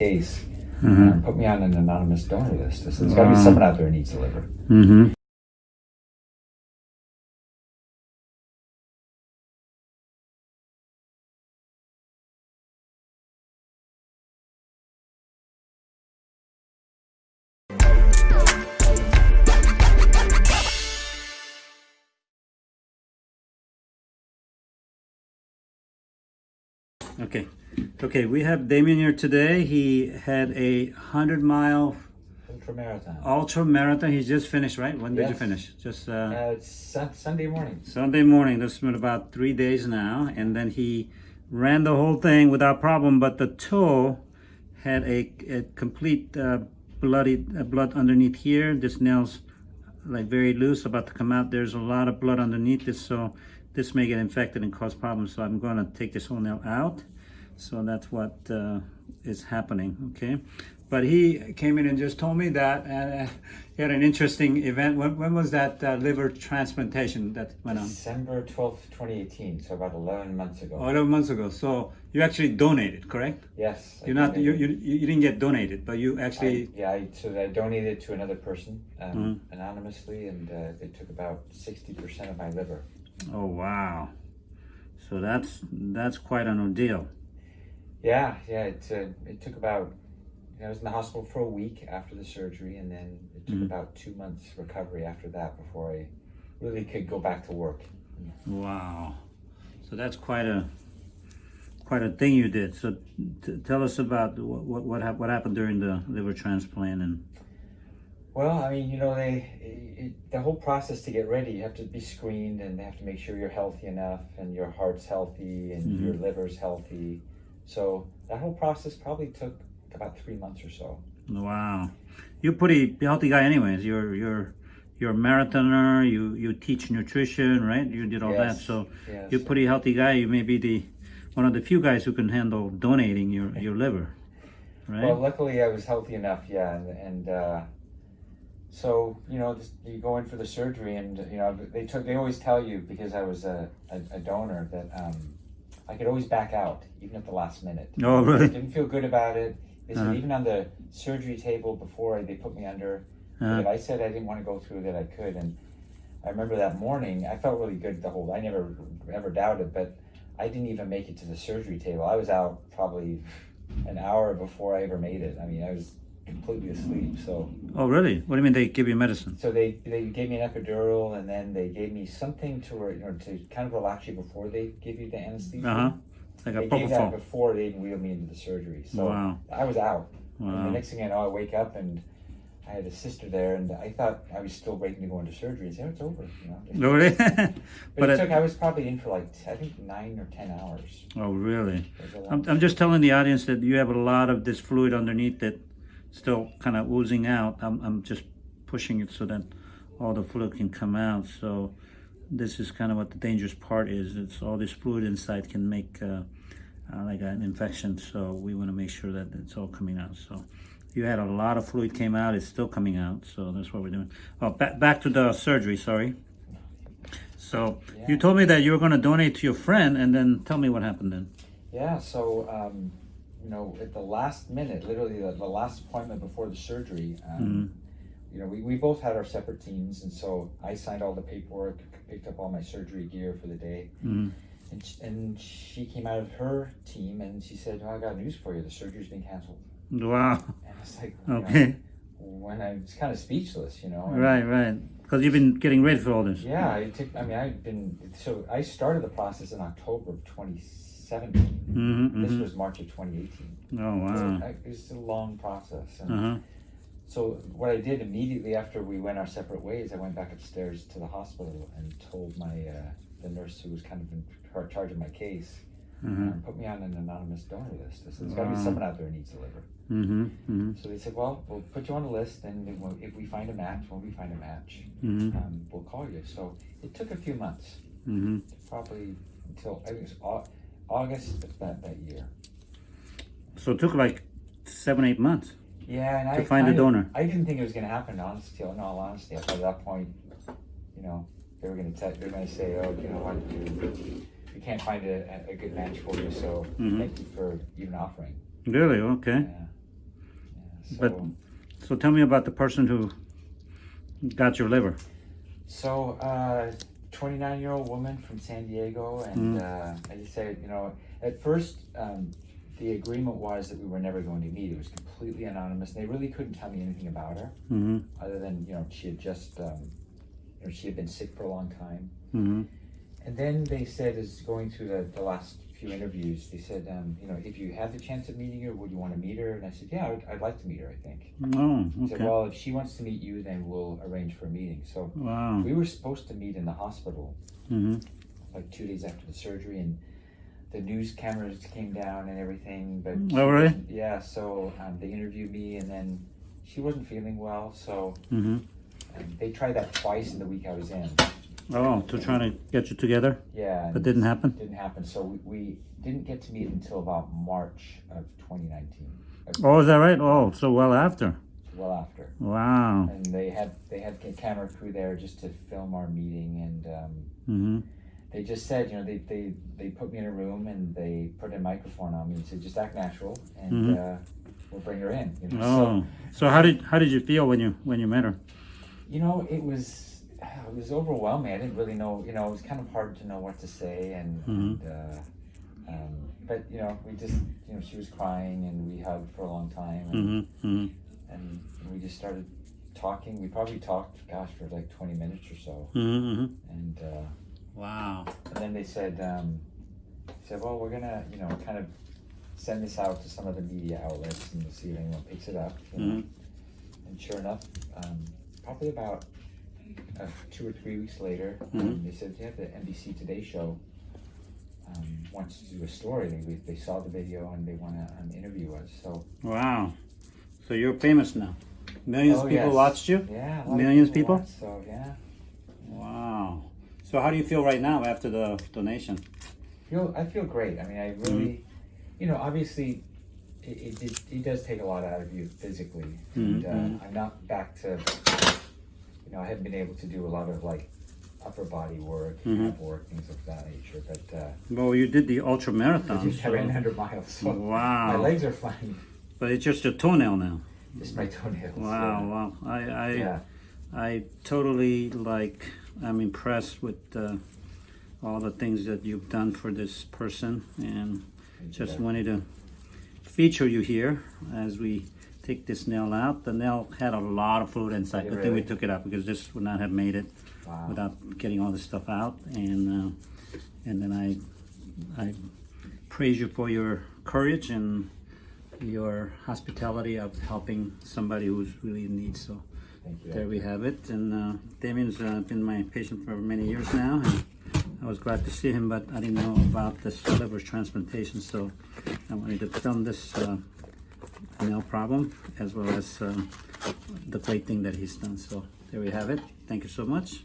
case. Mhm. uh, put me on an anonymous donor list. There's got to be someone out there who needs a liver. Mm-hmm. Okay, okay. We have Damien here today. He had a hundred mile Ultra marathon. ultra marathon. He just finished, right? When did you finish? Just uh, Uh, Sunday morning. Sunday morning. That's been about three days now, and then he ran the whole thing without problem. But the toe had a, a complete uh, bloody uh, blood underneath here. This nail's like very loose, about to come out. There's a lot of blood underneath this, so this may get infected and cause problems. So I'm going to take this whole nail out. So that's what uh, is happening. Okay. But he came in and just told me that uh, he had an interesting event. When, when was that uh, liver transplantation that went on? December 12th, 2018. So about 11 months ago. Oh, 11 months ago. So you actually donated, correct? yes. You're not you, donated. you you didn't get donated, but you I, actually yeah, I, so I donated to another person um, Mm-hmm. anonymously, and uh, they took about 60% of my liver. Oh wow. So that's that's quite an ordeal. Yeah, yeah. It, uh, it took about, I was in the hospital for a week after the surgery, and then it took Mhm. about two months recovery after that before I really could go back to work. Wow. So that's quite a quite a thing you did. So t- tell us about what what what, hap- what happened during the liver transplant and Well, I mean, you know, they it, the whole process to get ready, you have to be screened, and they have to make sure you're healthy enough, and your heart's healthy, and Mhm. your liver's healthy. So that whole process probably took about three months or so. wow. You're a pretty healthy guy anyways. You're you're you're a marathoner, you you teach nutrition, right? You did all that. So yes. you're a pretty healthy guy. You may be the one of the few guys who can handle donating your, your liver. Right? Well, luckily I was healthy enough, yeah, and, and uh, so you know, you go in for the surgery, and you know, they took they always tell you because I was a, a, a donor that um, I could always back out even at the last minute. Oh, really? I didn't feel good about it. They said Uh-huh. even on the surgery table before they put me under, Uh-huh. if I said I didn't want to go through that I could, and I remember that morning I felt really good the whole. I never ever doubted, but I didn't even make it to the surgery table. I was out probably an hour before I ever made it. I mean, I was completely asleep. So, oh, really? What do you mean they give you medicine? so they they gave me an epidural, and then they gave me something to you know to kind of relax you before they give you the anesthesia. Uh huh. Like a They gave that before they even wheeled me into the surgery. So Wow. I was out. And the next thing I know, I wake up and I had a sister there, and I thought I was still waiting to go into surgery. And say, oh, it's over. You know. Oh, really? But, but it, it- took. I was probably in for like I think nine or ten hours. oh, really? It was a long I'm, I'm just telling the audience that you have a lot of this fluid underneath that still kind of oozing out. I'm, I'm just pushing it so that all the fluid can come out. So this is kind of what the dangerous part is. It's all this fluid inside can make uh, uh, like an infection. So we want to make sure that it's all coming out. So you had a lot of fluid came out. It's still coming out. So that's what we're doing. Oh, back, back to the surgery. Sorry. So you told me that you were going to donate to your friend and then tell me what happened then. Yeah, so um, you know, at the last minute, literally the, the last appointment before the surgery, um, you know, we, we both had our separate teams, and so I signed all the paperwork, picked up all my surgery gear for the day, Mhm. and sh- and she came out of her team and she said, oh, "I got news for you. The surgery's been canceled." Wow. And I was like, you know, Okay. when I was kind of speechless, you know. and- Right, right. Because you've been getting ready for all this. Yeah, it took. I mean, I've been. So I started the process in October of 2017. Mm-hmm, This was March of 2018. Oh, wow. I- it was a long process. And Uh-huh. So what I did immediately after we went our separate ways, I went back upstairs to the hospital and told my uh, the nurse who was kind of in charge of my case, Uh-huh. um, put me on an anonymous donor list. I said, "There's got to be someone out there who needs a liver." Mm-hmm. Mm-hmm. So they said, "Well, we'll put you on a list, and if we find a match, when we find a match, Mm-hmm. um, we'll call you." So it took a few months, probably until I think it was August of that that year. So it took like seven, eight months. Yeah, and To I find a donor. I didn't think it was going to happen. Honestly, in all honesty, at that point, you know, they were going to they were going to say, "Oh, you know what, you, we can't find a, a good match for you, so Mhm. thank you for even offering." Really? Okay. Yeah. But so tell me about the person who got your liver. So, uh, 29 year old woman from San Diego, and uh, I just said, you know, at first um, the agreement was that we were never going to meet. It was completely anonymous. They really couldn't tell me anything about her, Mm-hmm. other than you know she had just, um, you know, she had been sick for a long time. Mm-hmm. And then they said, as going through the, the last few interviews, they said, um, you know, if you have the chance of meeting her, would you want to meet her? And I said, yeah, I'd, I'd like to meet her. I think. Oh, He said, well, if she wants to meet you, then we'll arrange for a meeting. So Wow. we were supposed to meet in the hospital Mm-hmm. like two days after the surgery, and the news cameras came down and everything. But Oh, really? Yeah. So um, they interviewed me, and then she wasn't feeling well. So Mm-hmm. um, they tried that twice in the week I was in. Oh, to trying to get you together, Yeah. but didn't happen. didn't happen. So we, we didn't get to meet until about March of 2019. uh, Oh, is that right? Oh, so well after. Well after. Wow. And they had they had a camera crew there just to film our meeting, and um, Mm-hmm. they just said, you know, they, they, they put me in a room and they put a microphone on me and said, just act natural and Mhm. uh, we'll bring her in. You know? Oh, so how did how did you feel when you when you met her? You know, it was it was overwhelming. I didn't really know. You know, it was kind of hard to know what to say, and, Mhm. and uh, um, but you know, we just you know, she was crying and we hugged for a long time, and, Mm-hmm. Mm-hmm. and we just started talking. We probably talked, gosh, for like twenty minutes or so, Mm-hmm. and. Uh, Wow. And then they said, um, said, well, we're gonna, you know, kind of send this out to some of the media outlets and we'll see if anyone picks it up. You know? And sure enough, um, probably about uh, two or three weeks later, um, Mhm. they said, yeah, the NBC Today Show um, wants to do a story. They, they saw the video and they want to um, interview us. So Wow. So you're famous now. Millions Oh, of people yes. watched you. yeah, lot of Millions people? watch, So yeah, Wow. So how do you feel right now after the donation? feel I feel great. I mean, I really, you know, obviously, it, it, it, does take a lot out of you physically, and uh, Mhm. I'm not back to, you know, I haven't been able to do a lot of like upper body work, Mhm. ab work, things of that nature. But uh, Well, you did the ultra I marathon. I ran 100 miles, so my legs are fine. But it's just your toenail now. Just my toenails. Wow. Wow. I I Yeah. I totally like. I'm impressed with uh, all the things that you've done for this person, and yeah. just wanted to feature you here as we take this nail out. The nail had a lot of fluid inside. Did I it think we took it out because this would not have made it Wow. without getting all this stuff out. And uh, and then I I praise you for your courage and your hospitality of helping somebody who's really in need. So there we have it. And uh, Damien's uh, been my patient for many years now. And I was glad to see him, but I didn't know about this liver transplantation. So I wanted to film this uh, nail problem as well as uh, the great thing that he's done. So there we have it. Thank you so much.